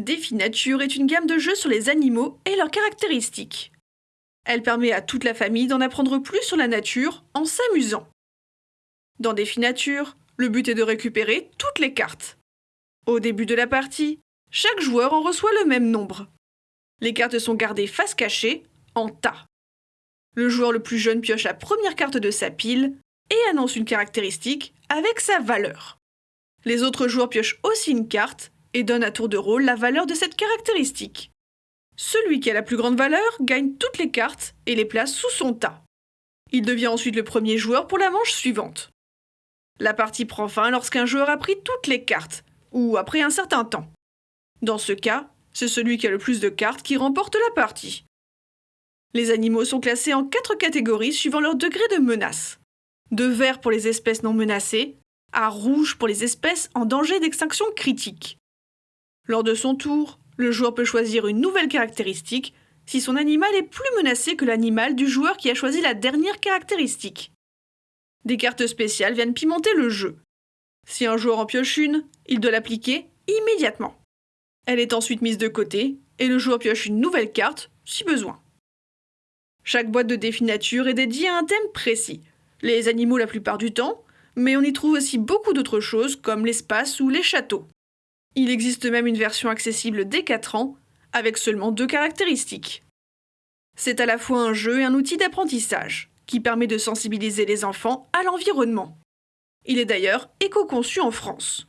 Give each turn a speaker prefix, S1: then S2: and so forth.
S1: Défi Nature est une gamme de jeux sur les animaux et leurs caractéristiques. Elle permet à toute la famille d'en apprendre plus sur la nature en s'amusant. Dans Défi Nature, le but est de récupérer toutes les cartes. Au début de la partie, chaque joueur en reçoit le même nombre. Les cartes sont gardées face cachée, en tas. Le joueur le plus jeune pioche la première carte de sa pile et annonce une caractéristique avec sa valeur. Les autres joueurs piochent aussi une carte et donnent à tour de rôle la valeur de cette caractéristique. Celui qui a la plus grande valeur gagne toutes les cartes et les place sous son tas. Il devient ensuite le premier joueur pour la manche suivante. La partie prend fin lorsqu'un joueur a pris toutes les cartes, ou après un certain temps. Dans ce cas, c'est celui qui a le plus de cartes qui remporte la partie. Les animaux sont classés en quatre catégories suivant leur degré de menace. De vert pour les espèces non menacées, à rouge pour les espèces en danger d'extinction critique. Lors de son tour, le joueur peut choisir une nouvelle caractéristique si son animal est plus menacé que l'animal du joueur qui a choisi la dernière caractéristique. Des cartes spéciales viennent pimenter le jeu. Si un joueur en pioche une, il doit l'appliquer immédiatement. Elle est ensuite mise de côté et le joueur pioche une nouvelle carte si besoin. Chaque boîte de défi nature est dédiée à un thème précis. Les animaux la plupart du temps, mais on y trouve aussi beaucoup d'autres choses comme l'espace ou les châteaux. Il existe même une version accessible dès 4 ans, avec seulement deux caractéristiques. C'est à la fois un jeu et un outil d'apprentissage, qui permet de sensibiliser les enfants à l'environnement. Il est d'ailleurs éco-conçu en France.